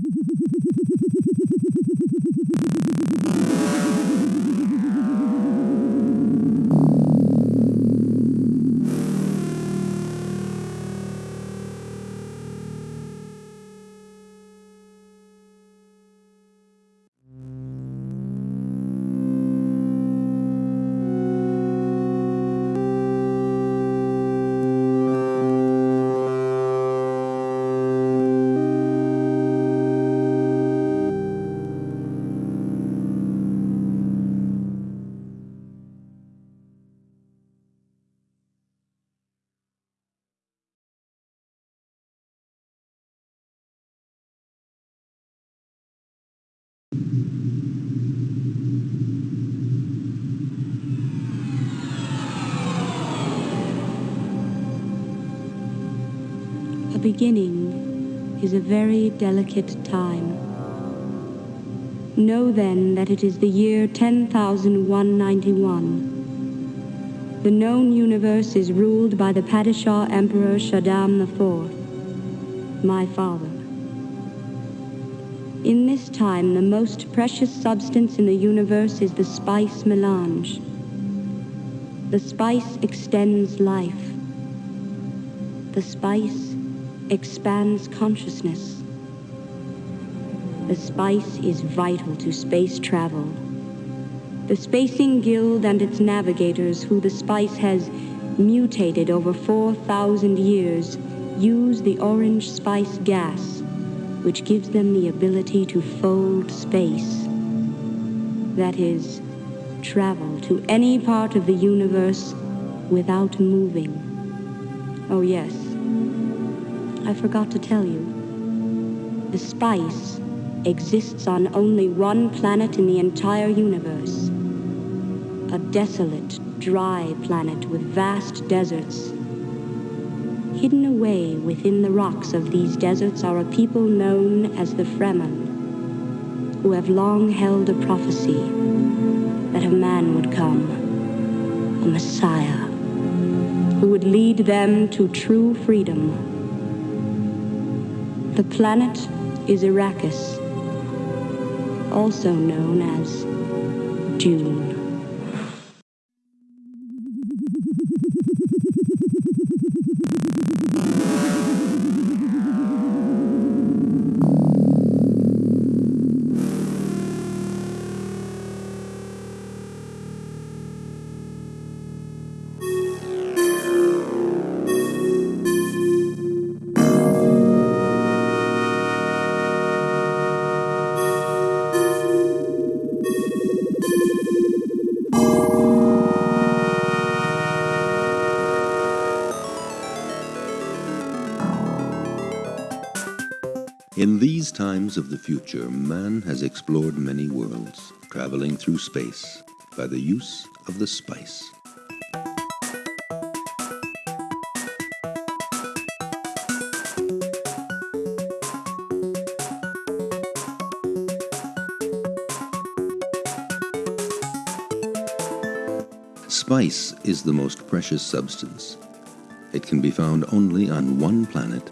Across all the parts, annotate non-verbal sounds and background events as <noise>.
Thank <laughs> you. Beginning is a very delicate time. Know then that it is the year 10,191. The known universe is ruled by the Padishah Emperor Shaddam IV, my father. In this time, the most precious substance in the universe is the spice melange. The spice extends life. The spice expands consciousness. The spice is vital to space travel. The Spacing Guild and its navigators, who the spice has mutated over 4,000 years, use the orange spice gas, which gives them the ability to fold space. That is, travel to any part of the universe without moving. Oh, yes. I forgot to tell you. The spice exists on only one planet in the entire universe. A desolate, dry planet with vast deserts. Hidden away within the rocks of these deserts are a people known as the Fremen, who have long held a prophecy that a man would come, a Messiah, who would lead them to true freedom. The planet is Arrakis, also known as Dune. Of the future, man has explored many worlds, traveling through space by the use of the spice. Spice is the most precious substance. It can be found only on one planet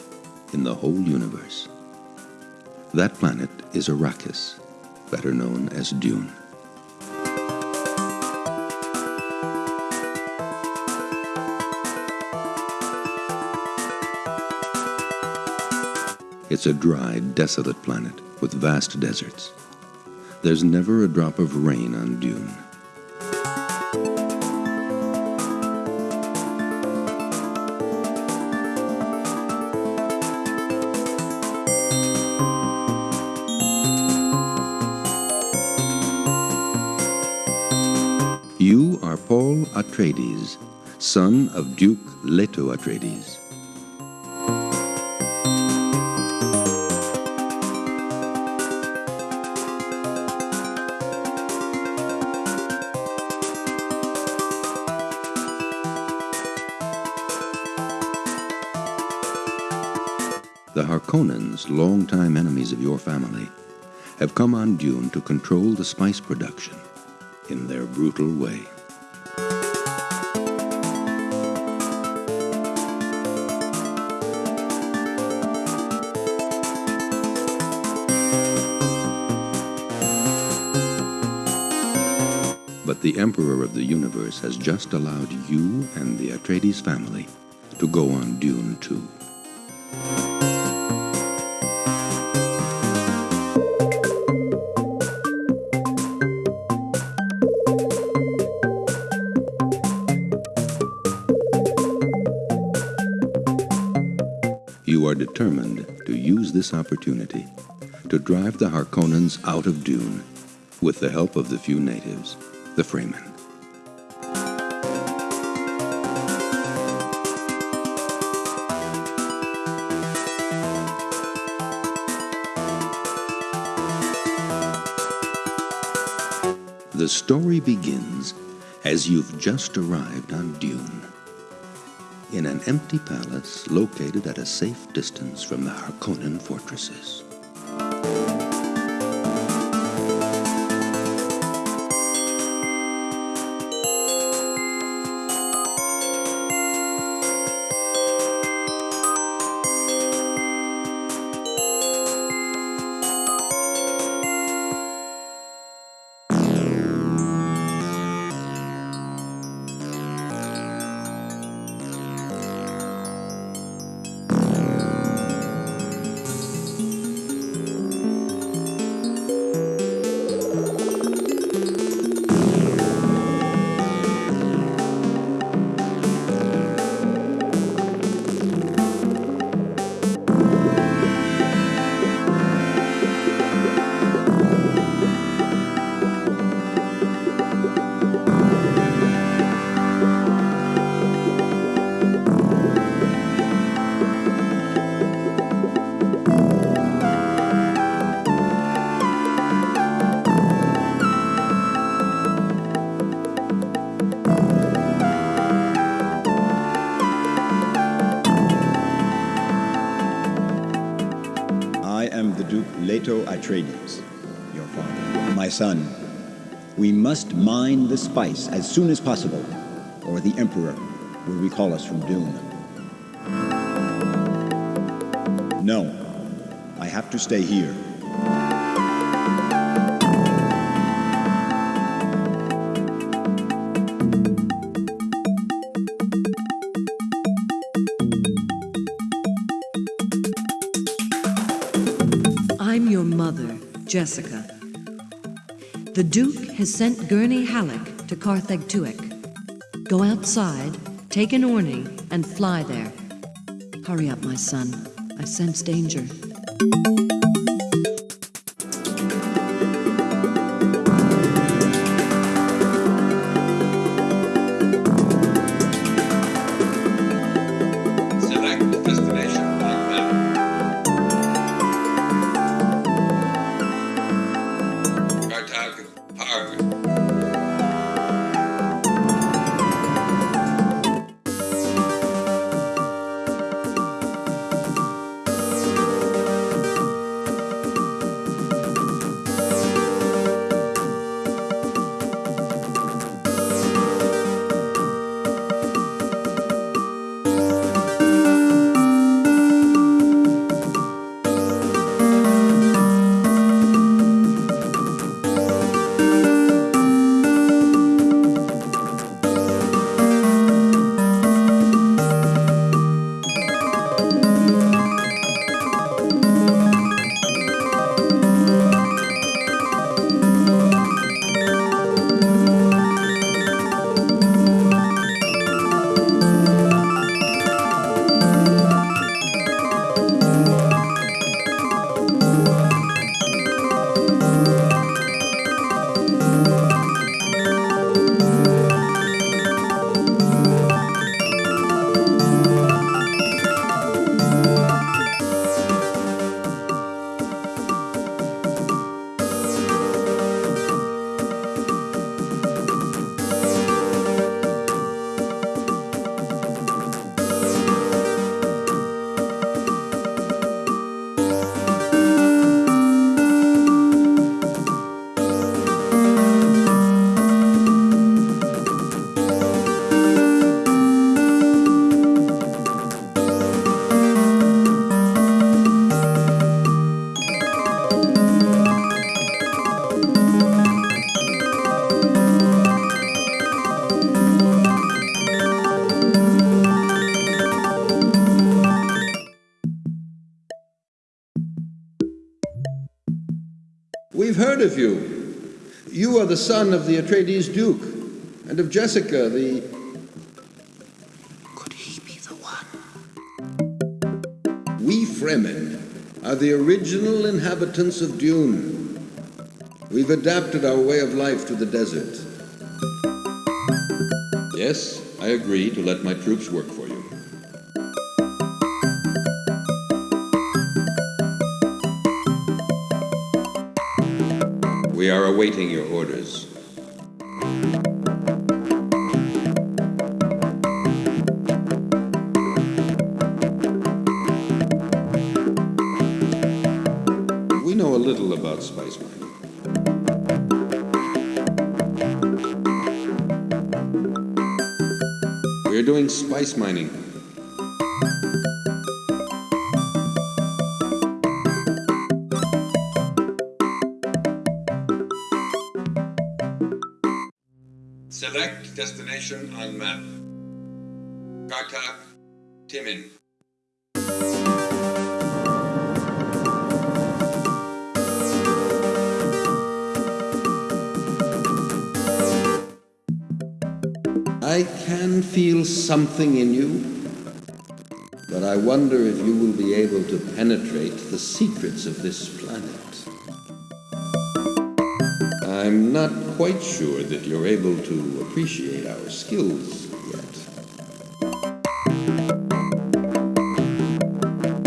in the whole universe. That planet is Arrakis, better known as Dune. It's a dry, desolate planet with vast deserts. There's never a drop of rain on Dune. Atreides, son of Duke Leto Atreides. The Harkonnens, longtime enemies of your family, have come on Dune to control the spice production in their brutal way. The Emperor of the Universe has just allowed you and the Atreides family to go on Dune 2. You are determined to use this opportunity to drive the Harkonnens out of Dune with the help of the few natives, the Fremen. The story begins as you've just arrived on Dune. In an empty palace located at a safe distance from the Harkonnen fortresses. Atreides, your father. My son, we must mine the spice as soon as possible, or the Emperor will recall us from Dune. No, I have to stay here. Duke has sent Gurney Halleck to Carthag Tuek. Go outside, take an Orni, and fly there. Hurry up, my son. I sense danger. The son of the Atreides Duke, and of Jessica, the. Could he be the one? We Fremen are the original inhabitants of Dune. We've adapted our way of life to the desert. Yes, I agree to let my troops work for We are awaiting your orders. Destination on map. Carthag, Timin. I can feel something in you, but I wonder if you will be able to penetrate the secrets of this planet. I'm not quite sure that you're able to appreciate our skills yet.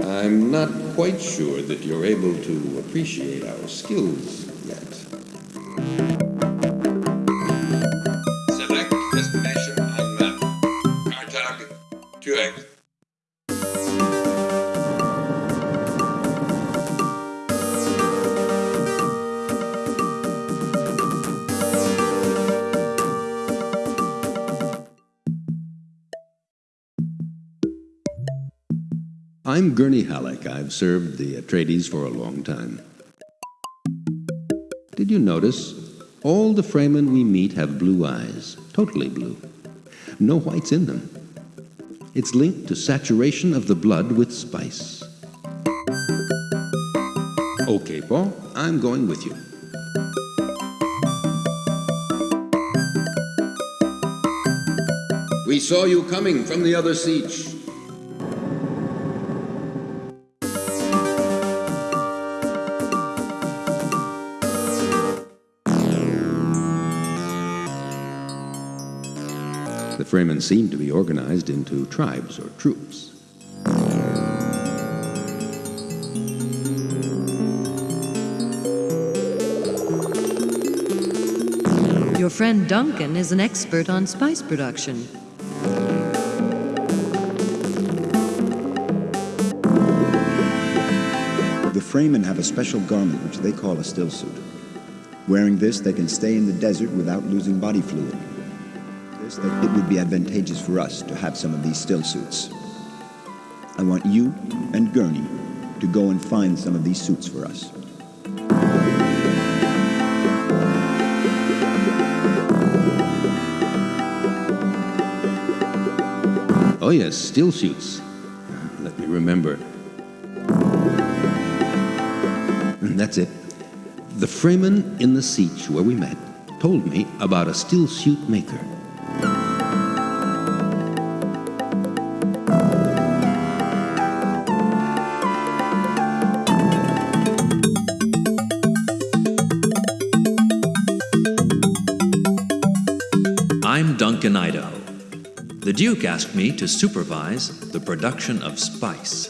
I'm not quite sure that you're able to appreciate our skills I'm Gurney Halleck. I've served the Atreides for a long time. Did you notice? All the Fremen we meet have blue eyes, totally blue. No whites in them. It's linked to saturation of the blood with spice. Okay, Paul, I'm going with you. We saw you coming from the other sietch. Fremen seem to be organized into tribes or troops. Your friend Duncan is an expert on spice production. The Fremen have a special garment which they call a still suit. Wearing this, they can stay in the desert without losing body fluid. This, that it would be advantageous for us to have some of these still suits. I want you and Gurney to go and find some of these suits for us. Oh, yes, still suits. Let me remember. Mm, that's it. The Fremen in the sietch where we met told me about a still suit maker. Duncan Idaho. The Duke asked me to supervise the production of spice.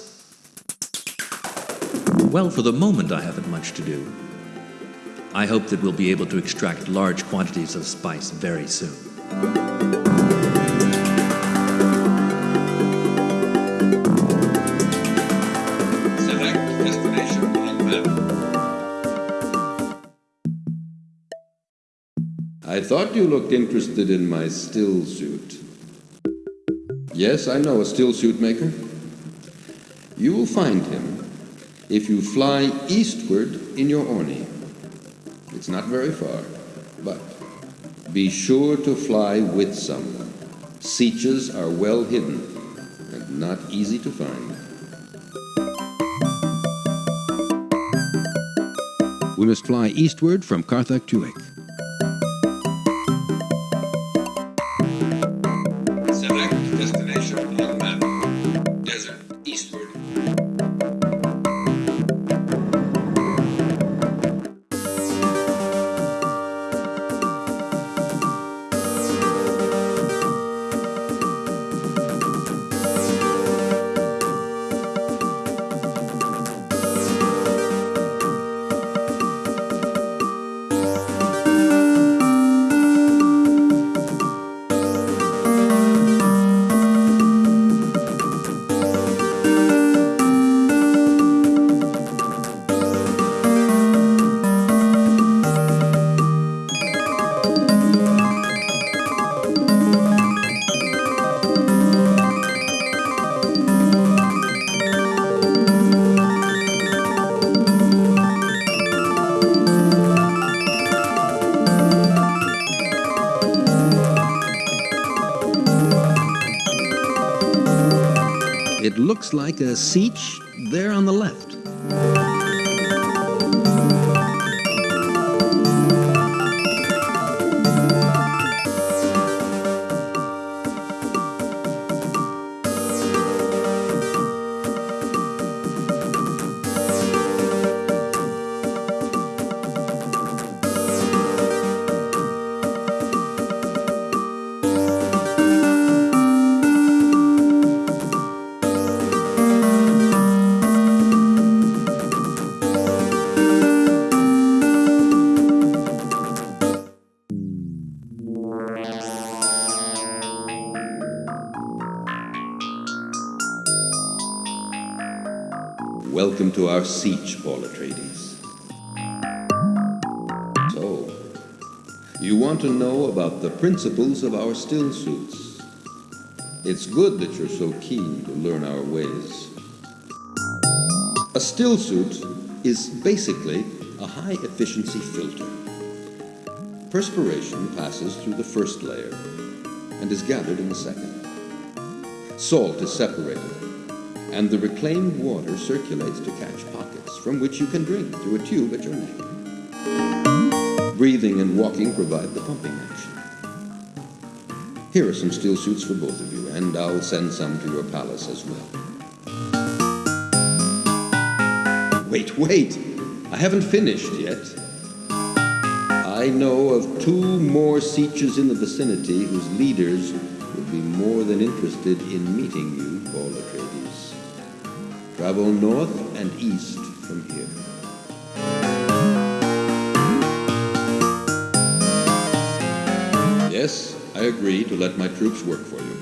Well, for the moment, I haven't much to do. I hope that we'll be able to extract large quantities of spice very soon. Thought you looked interested in my still suit. Yes, I know a still suit maker. You will find him if you fly eastward in your Orni. It's not very far, but be sure to fly with someone. Sietches are well hidden and not easy to find. We must fly eastward from Carthag Tuek. Looks like a sietch there on the left. Welcome to our sietch, Paul Atreides. So, you want to know about the principles of our still suits. It's good that you're so keen to learn our ways. A still suit is basically a high efficiency filter. Perspiration passes through the first layer and is gathered in the second. Salt is separated, and the reclaimed water circulates to catch pockets from which you can drink through a tube at your neck. Breathing and walking provide the pumping action. Here are some steel suits for both of you, and I'll send some to your palace as well. Wait, wait! I haven't finished yet. I know of two more sietches in the vicinity whose leaders would be more than interested in meeting you, Atreides. Travel north and east from here. Yes, I agree to let my troops work for you.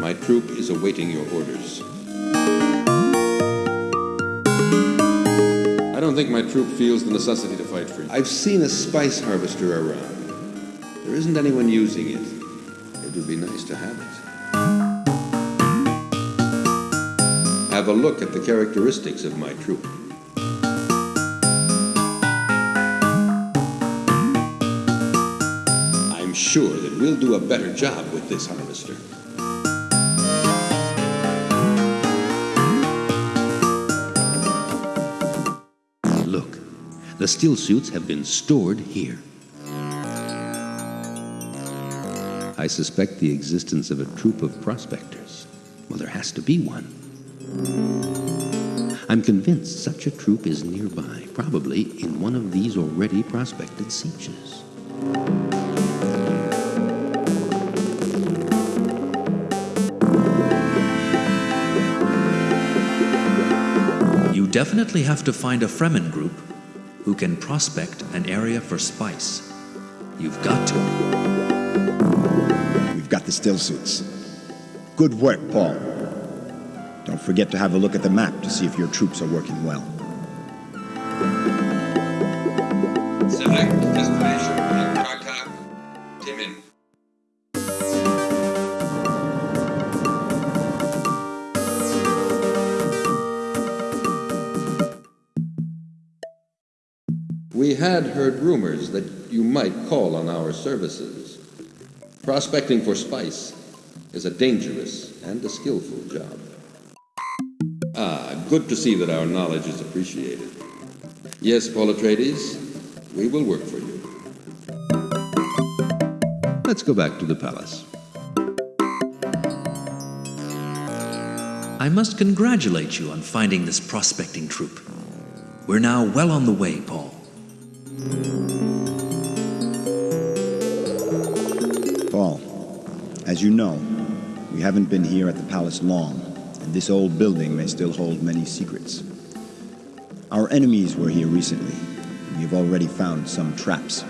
My troop is awaiting your orders. I don't think my troop feels the necessity to fight for you. I've seen a spice harvester around. There isn't anyone using it. It would be nice to have it. Have a look at the characteristics of my troop. I'm sure that we'll do a better job with this harvester. Look, the steel suits have been stored here. I suspect the existence of a troop of prospectors. Well, there has to be one. I'm convinced such a troop is nearby, probably in one of these already prospected sietches. You definitely have to find a Fremen group who can prospect an area for spice. You've got to. We've got the still suits. Good work, Paul. Don't forget to have a look at the map to see if your troops are working well. Select destination on Timin. We had heard rumors that you might call on our services. Prospecting for spice is a dangerous and a skillful job. Ah, good to see that our knowledge is appreciated. Yes, Paul Atreides, we will work for you. Let's go back to the palace. I must congratulate you on finding this prospecting troop. We're now well on the way, Paul. Paul, as you know, we haven't been here at the palace long, and this old building may still hold many secrets. Our enemies were here recently. We have already found some traps.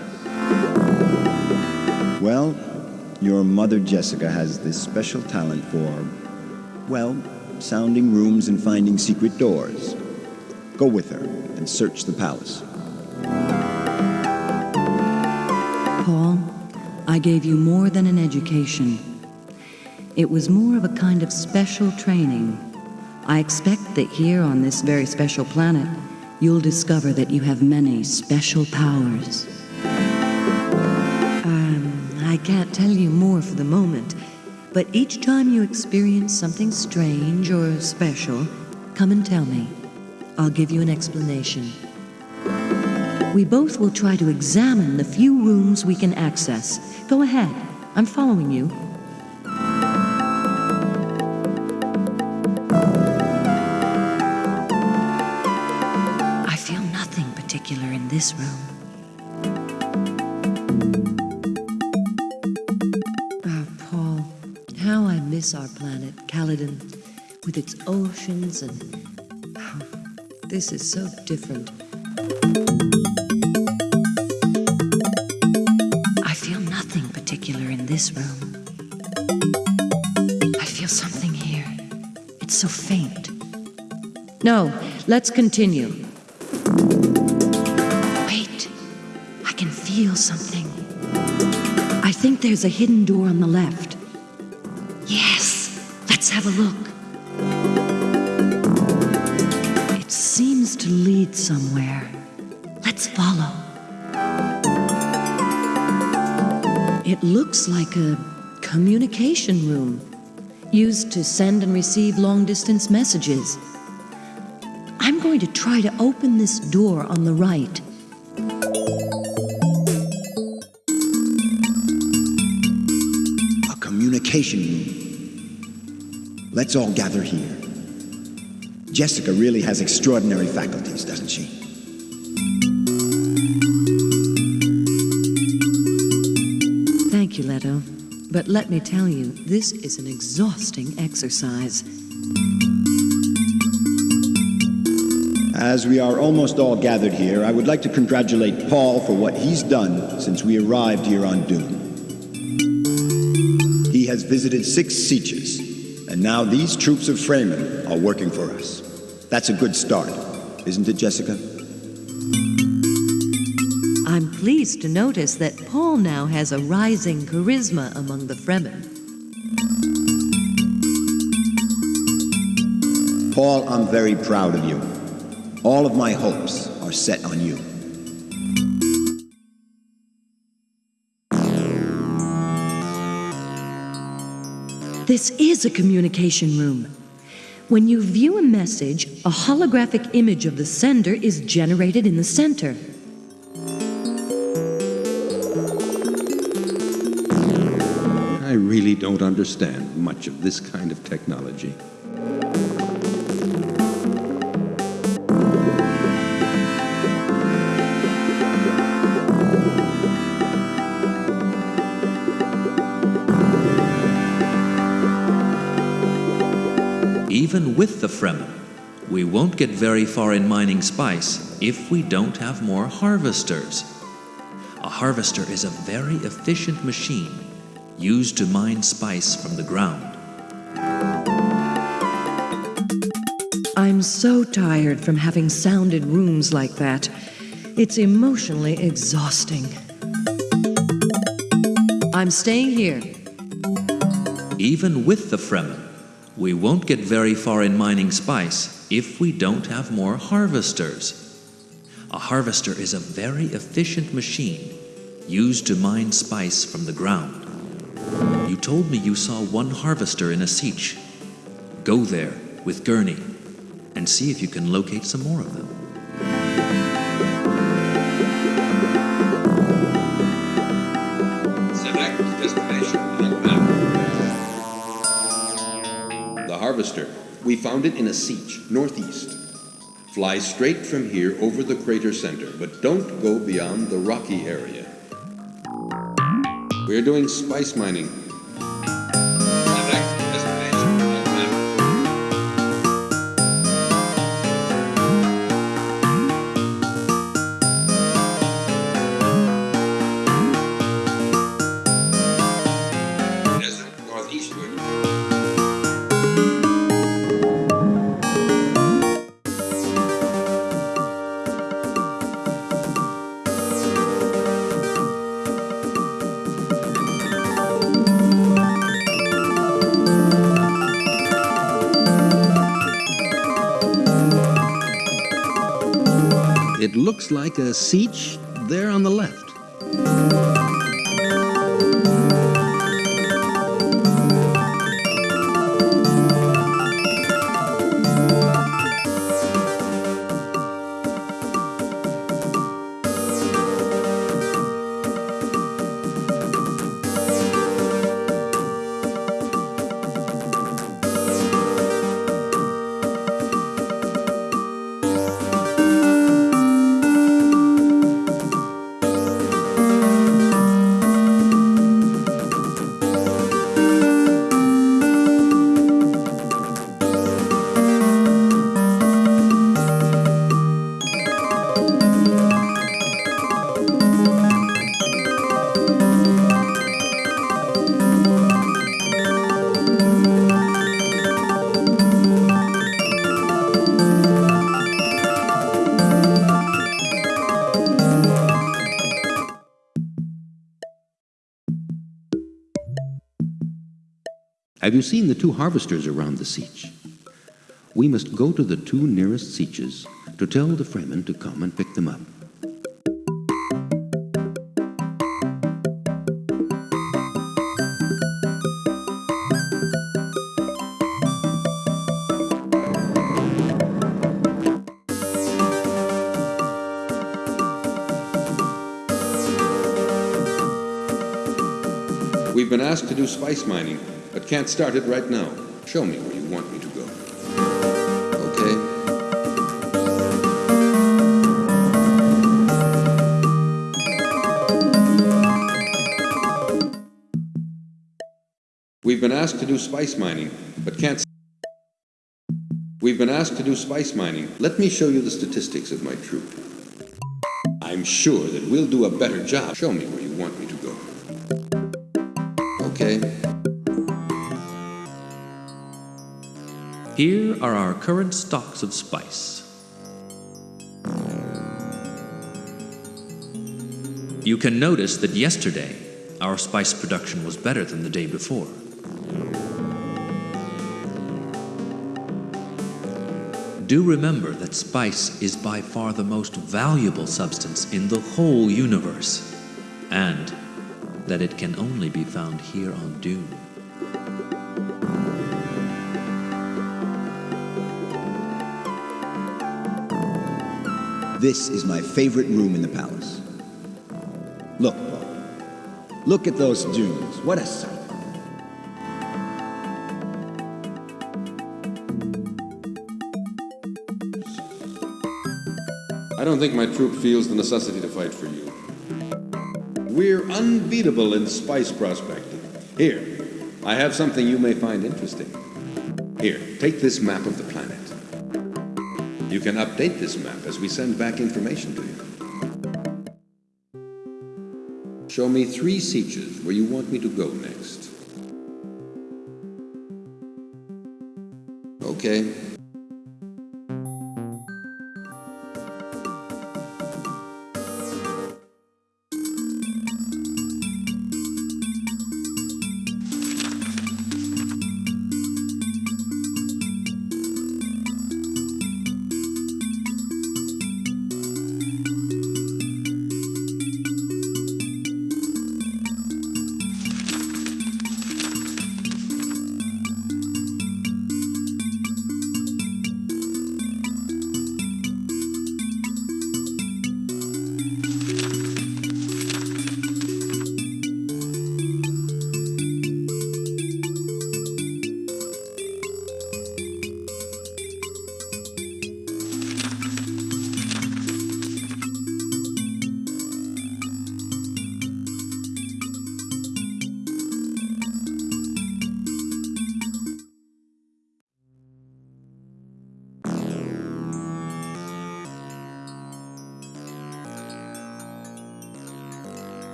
Well, your mother Jessica has this special talent for, well, sounding rooms and finding secret doors. Go with her and search the palace. Paul, I gave you more than an education. It was more of a kind of special training. I expect that here on this very special planet, you'll discover that you have many special powers. Um, I can't tell you more for the moment, but each time you experience something strange or special, come and tell me. I'll give you an explanation. We both will try to examine the few rooms we can access. Go ahead. I'm following you. This room. Oh, Paul, how I miss our planet, Caladan, with its oceans and. Oh, this is so different. I feel nothing particular in this room. I feel something here. It's so faint. No, let's continue. There's a hidden door on the left. Yes, let's have a look. It seems to lead somewhere. Let's follow. It looks like a communication room used to send and receive long distance messages. I'm going to try to open this door on the right. Room. Let's all gather here. Jessica really has extraordinary faculties, doesn't she? Thank you, Leto. But let me tell you, this is an exhausting exercise. As we are almost all gathered here, I would like to congratulate Paul for what he's done since we arrived here on Dune. Visited six sietches, and now these troops of Fremen are working for us. That's a good start, isn't it, Jessica? I'm pleased to notice that Paul now has a rising charisma among the Fremen. Paul, I'm very proud of you. All of my hopes are set on you. This is a communication room. When you view a message, a holographic image of the sender is generated in the center. I really don't understand much of this kind of technology. Even with the Fremen, we won't get very far in mining spice if we don't have more harvesters. A harvester is a very efficient machine used to mine spice from the ground. I'm so tired from having sounded rooms like that. It's emotionally exhausting. I'm staying here. Even with the Fremen, we won't get very far in mining spice if we don't have more harvesters. A harvester is a very efficient machine used to mine spice from the ground. You told me you saw one harvester in a sietch. Go there with Gurney. and see if you can locate some more of them. Harvester. We found it in a sietch, northeast. Fly straight from here over the crater center, but don't go beyond the rocky area. We're doing spice mining. It looks like a sietch there on the left. You seen the two harvesters around the sietch? We must go to the two nearest sietches to tell the Fremen to come and pick them up. We've been asked to do spice mining, but can't start it right now. Show me where you want me to go. Okay? We've been asked to do spice mining, but can't. We've been asked to do spice mining. Let me show you the statistics of my troop. I'm sure that we'll do a better job. Show me where you are our current stocks of spice. You can notice that yesterday our spice production was better than the day before. Do remember that spice is by far the most valuable substance in the whole universe, and that it can only be found here on Dune. This is my favorite room in the palace. Look, Paul. Look at those dunes. What a sight. I don't think my troop feels the necessity to fight for you. We're unbeatable in spice prospecting. Here, I have something you may find interesting. Here, take this map of the planet. You can update this map as we send back information to you. Show me three sietches where you want me to go next. Okay.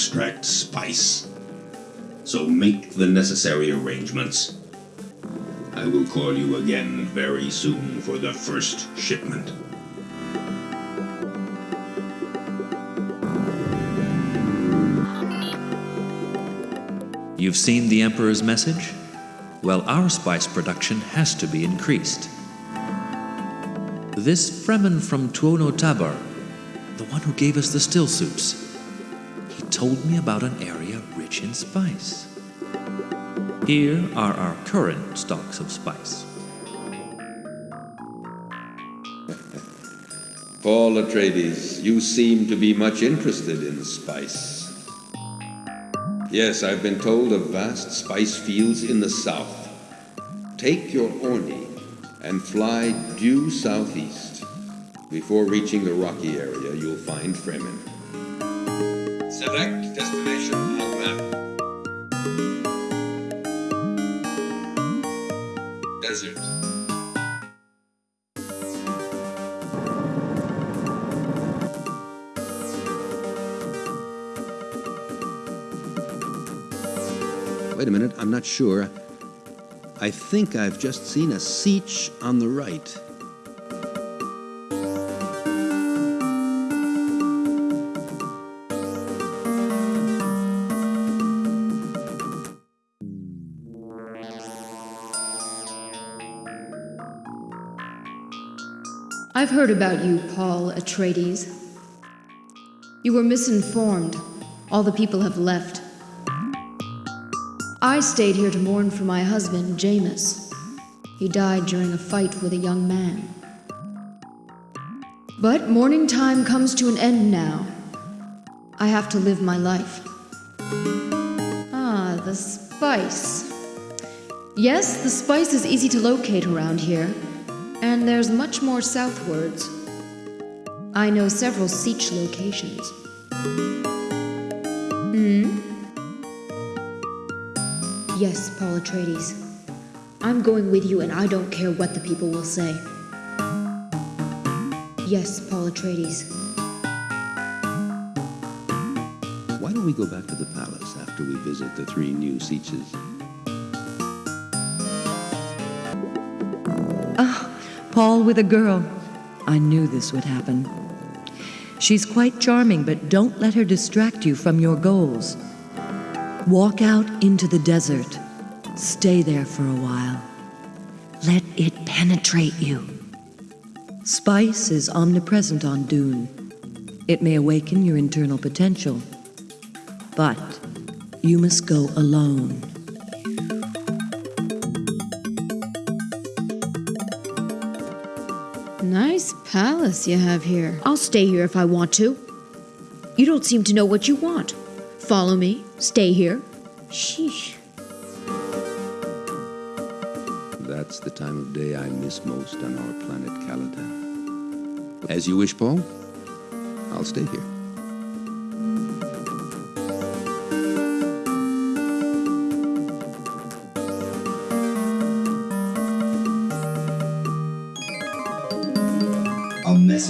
Extract spice. So make the necessary arrangements. I will call you again very soon for the first shipment. You've seen the Emperor's message? Well, our spice production has to be increased. This Fremen from Tuono Tabar, the one who gave us the still suits, told me about an area rich in spice. Here are our current stocks of spice. Paul Atreides, you seem to be much interested in spice. Yes, I've been told of vast spice fields in the south. Take your Orni and fly due southeast. Before reaching the rocky area, you'll find Fremen. Select destination on map. Desert. Wait a minute, I'm not sure. I think I've just seen a sietch on the right. I've heard about you, Paul Atreides. You were misinformed. All the people have left. I stayed here to mourn for my husband, Jamis. He died during a fight with a young man. But mourning time comes to an end now. I have to live my life. Ah, the spice. Yes, the spice is easy to locate around here, and there's much more southwards. I know several sietch locations. Hmm? Yes, Paul Atreides. I'm going with you, and I don't care what the people will say. Yes, Paul Atreides. Why don't we go back to the palace after we visit the three new Sietches? Paul with a girl. I knew this would happen. She's quite charming, but don't let her distract you from your goals. Walk out into the desert. Stay there for a while. Let it penetrate you. Spice is omnipresent on Dune. It may awaken your internal potential. But you must go alone. Palace you have here. I'll stay here if I want to. You don't seem to know what you want. Follow me. Stay here. Sheesh. That's the time of day I miss most on our planet Caladan. As you wish, Paul. I'll stay here.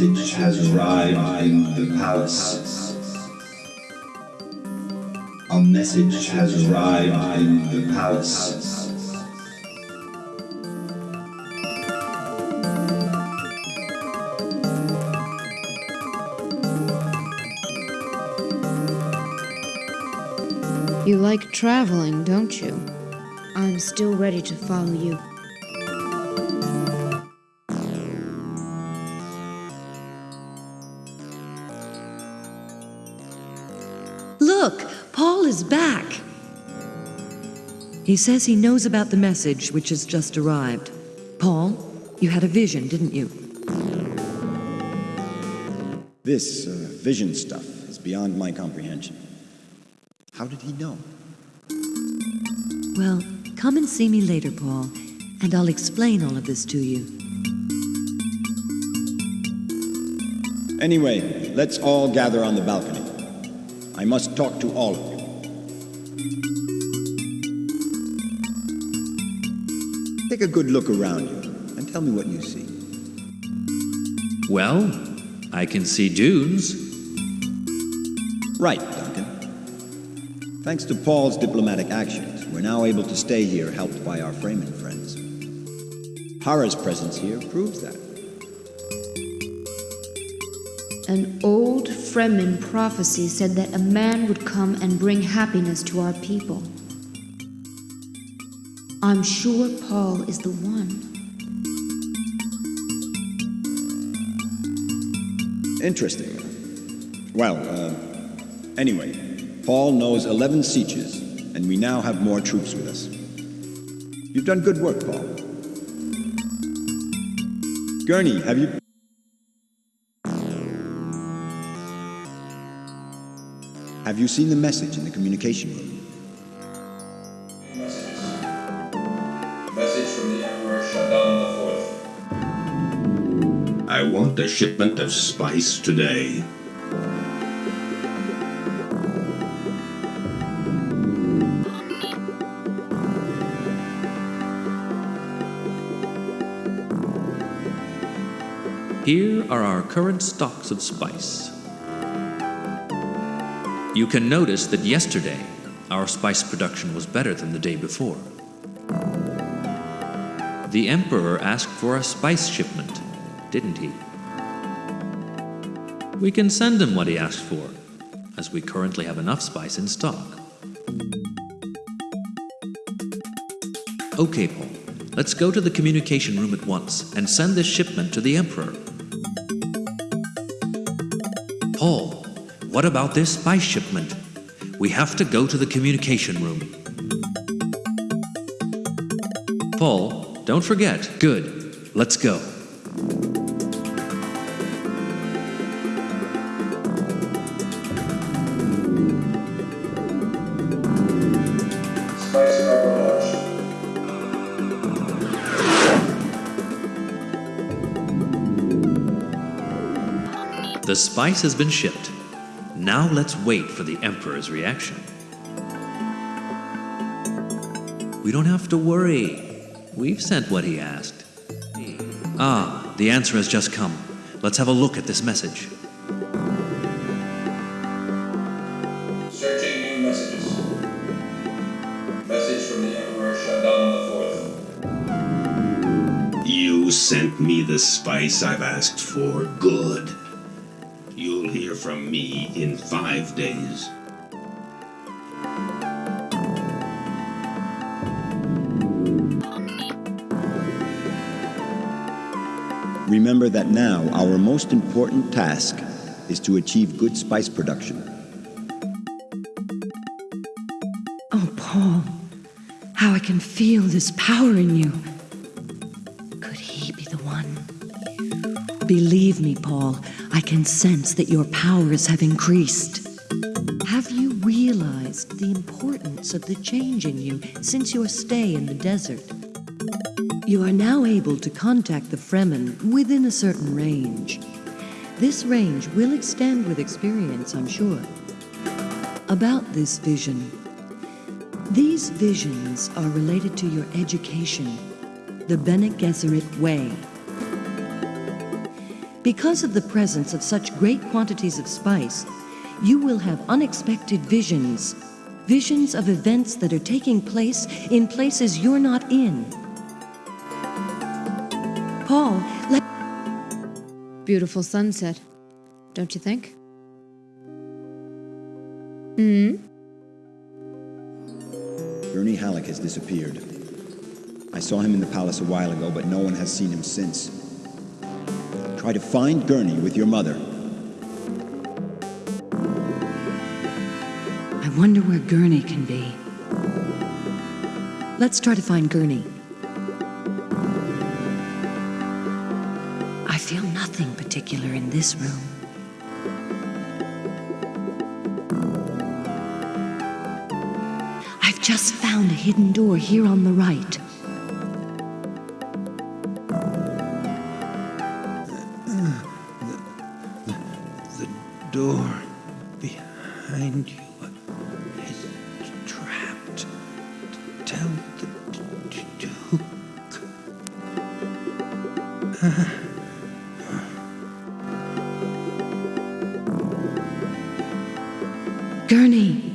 Message has arrived in the palace. A message has arrived in the palace. You like traveling, don't you? I'm still ready to follow you. Is back. He says he knows about the message which has just arrived. Paul, you had a vision, didn't you? This uh, vision stuff is beyond my comprehension. How did he know? Well, come and see me later, Paul, and I'll explain all of this to you. Anyway, let's all gather on the balcony. I must talk to all of you. Take a good look around you. and tell me what you see. Well, I can see dunes. Right, Duncan. Thanks to Paul's diplomatic actions, we're now able to stay here helped by our Fremen friends. Harah's presence here proves that. An old Fremen prophecy said that a man would come and bring happiness to our people. I'm sure Paul is the one. Interesting. Well, uh, anyway, Paul knows 11 sietches, and we now have more troops with us. You've done good work, Paul. Gurney, have you... Have you seen the message in the communication room? A shipment of spice today. Here are our current stocks of spice. You can notice that yesterday our spice production was better than the day before. The Emperor asked for a spice shipment, didn't he? We can send him what he asked for, as we currently have enough spice in stock. Okay, Paul, let's go to the communication room at once and send this shipment to the Emperor. Paul, what about this spice shipment? We have to go to the communication room. Paul, don't forget. Good. Let's go. Spice has been shipped. Now let's wait for the Emperor's reaction. We don't have to worry. We've sent what he asked. Ah, the answer has just come. Let's have a look at this message. Searching new messages. Message from the Emperor Shaddam IV. You sent me the spice I've asked for. Good. You'll hear from me in five days. Remember that now our most important task is to achieve good spice production. Oh, Paul, how I can feel this power in you. Believe me, Paul, I can sense that your powers have increased. Have you realized the importance of the change in you since your stay in the desert? You are now able to contact the Fremen within a certain range. This range will extend with experience, I'm sure. About this vision. These visions are related to your education, the Bene Gesserit way. Because of the presence of such great quantities of spice, you will have unexpected visions. Visions of events that are taking place in places you're not in. Paul, let Beautiful sunset, don't you think? Hmm? Gurney Halleck has disappeared. I saw him in the palace a while ago, but no one has seen him since. Try to find Gurney with your mother. I wonder where Gurney can be. Let's try to find Gurney. I feel nothing particular in this room. I've just found a hidden door here on the right. Door behind you is trapped. Tell the Duke. Gurney!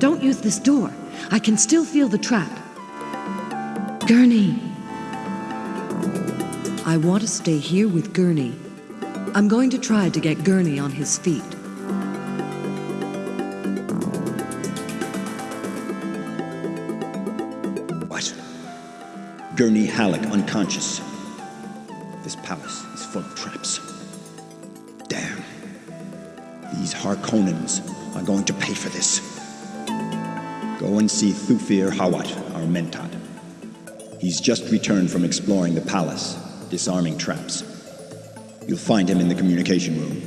Don't use this door. I can still feel the trap. Gurney! I want to stay here with Gurney. I'm going to try to get Gurney on his feet. What? Gurney Halleck unconscious. This palace is full of traps. Damn. These Harkonnens are going to pay for this. Go and see Thufir Hawat, our Mentat. He's just returned from exploring the palace, disarming traps. You'll find him in the communication room.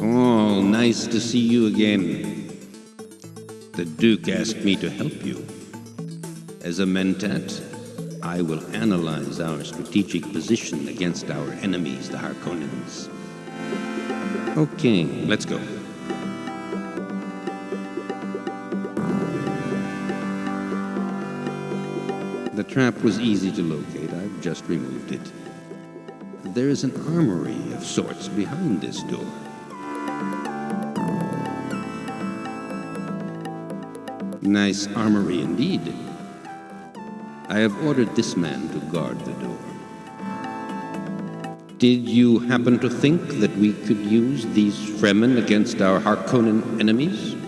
Oh, nice to see you again. The Duke asked me to help you. As a mentat, I will analyze our strategic position against our enemies, the Harkonnens. Okay, let's go. Trap was easy to locate. I've just removed it. There is an armory of sorts behind this door. Nice armory indeed. I have ordered this man to guard the door. Did you happen to think that we could use these Fremen against our Harkonnen enemies?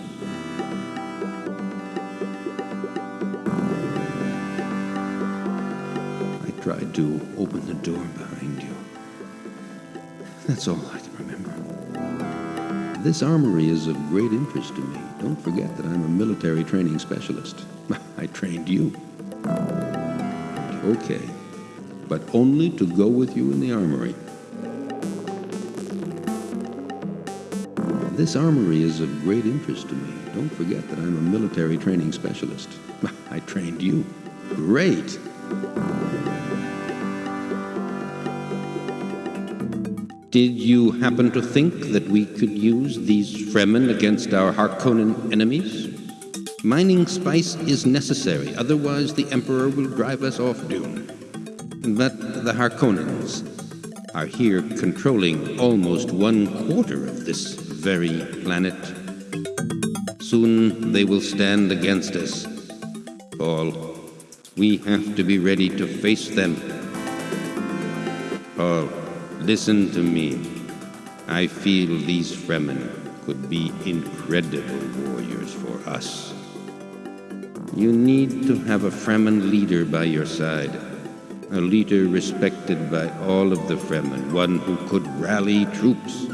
That's all I can remember. This armory is of great interest to me. Don't forget that I'm a military training specialist. <laughs> I trained you. Okay, but only to go with you in the armory. This armory is of great interest to me. Don't forget that I'm a military training specialist. <laughs> I trained you. Great! Did you happen to think that we could use these Fremen against our Harkonnen enemies? Mining spice is necessary, otherwise the Emperor will drive us off Dune. But the Harkonnens are here controlling almost one quarter of this very planet. Soon they will stand against us. Paul, we have to be ready to face them. Paul, listen to me. I feel these Fremen could be incredible warriors for us. You need to have a Fremen leader by your side. A leader respected by all of the Fremen, one who could rally troops.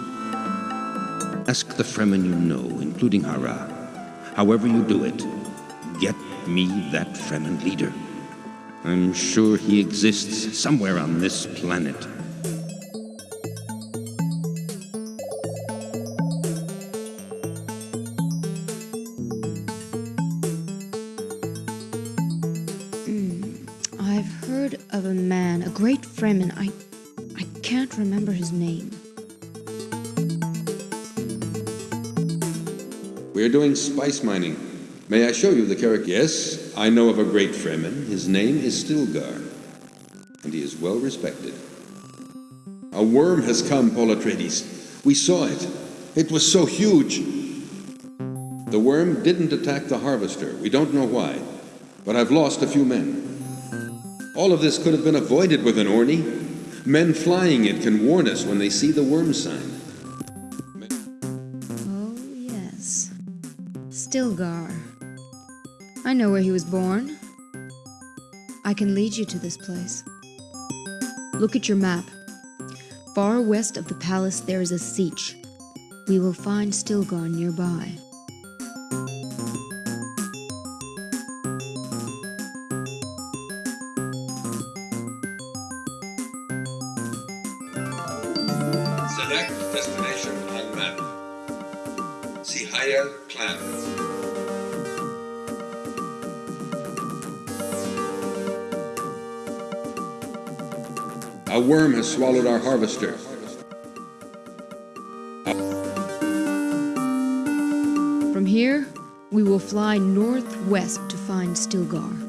Ask the Fremen you know, including Harah. However you do it, get me that Fremen leader. I'm sure he exists somewhere on this planet. Mining. May I show you the character? Yes, I know of a great Fremen. His name is Stilgar, and he is well respected. A worm has come, Paul Atreides. We saw it. It was so huge. The worm didn't attack the harvester. We don't know why, but I've lost a few men. All of this could have been avoided with an Orni. Men flying it can warn us when they see the worm sign. Stilgar. I know where he was born. I can lead you to this place. Look at your map. Far west of the palace there is a sietch. We will find Stilgar nearby. Has swallowed our harvester. From here, we will fly northwest to find Stilgar.